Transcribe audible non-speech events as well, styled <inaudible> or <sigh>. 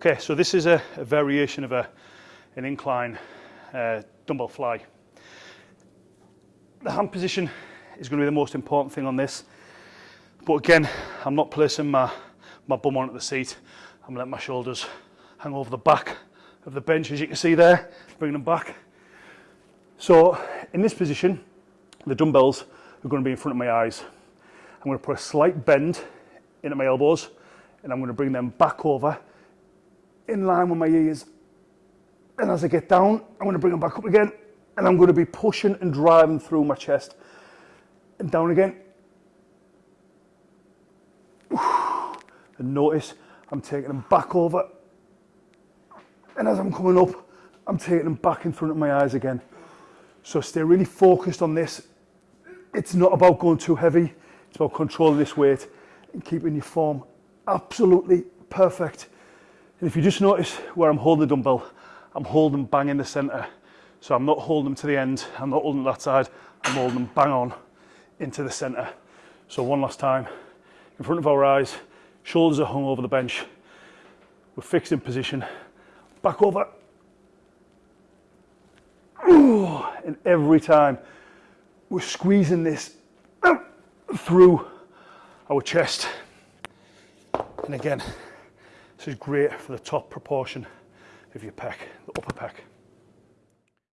Okay, so this is a, a variation of a, an incline uh, dumbbell fly. The hand position is going to be the most important thing on this. But again, I'm not placing my, my bum onto the seat. I'm letting my shoulders hang over the back of the bench, as you can see there, bringing them back. So in this position, the dumbbells are going to be in front of my eyes. I'm going to put a slight bend into my elbows and I'm going to bring them back over in line with my ears. And as I get down, I'm going to bring them back up again and I'm going to be pushing and driving through my chest and down again. <sighs> And notice I'm taking them back over. And as I'm coming up, I'm taking them back in front of my eyes again. So stay really focused on this. It's not about going too heavy. It's about controlling this weight and keeping your form absolutely perfect. And if you just notice where I'm holding the dumbbell, I'm holding them bang in the center. So I'm not holding them to the end. I'm not holding that side. I'm holding them bang on into the center. So one last time, in front of our eyes, shoulders are hung over the bench. We're fixed in position, back over. <sighs> And every time we're squeezing this <coughs> through our chest. And again, This is great for the top proportion of your pec, the upper pec.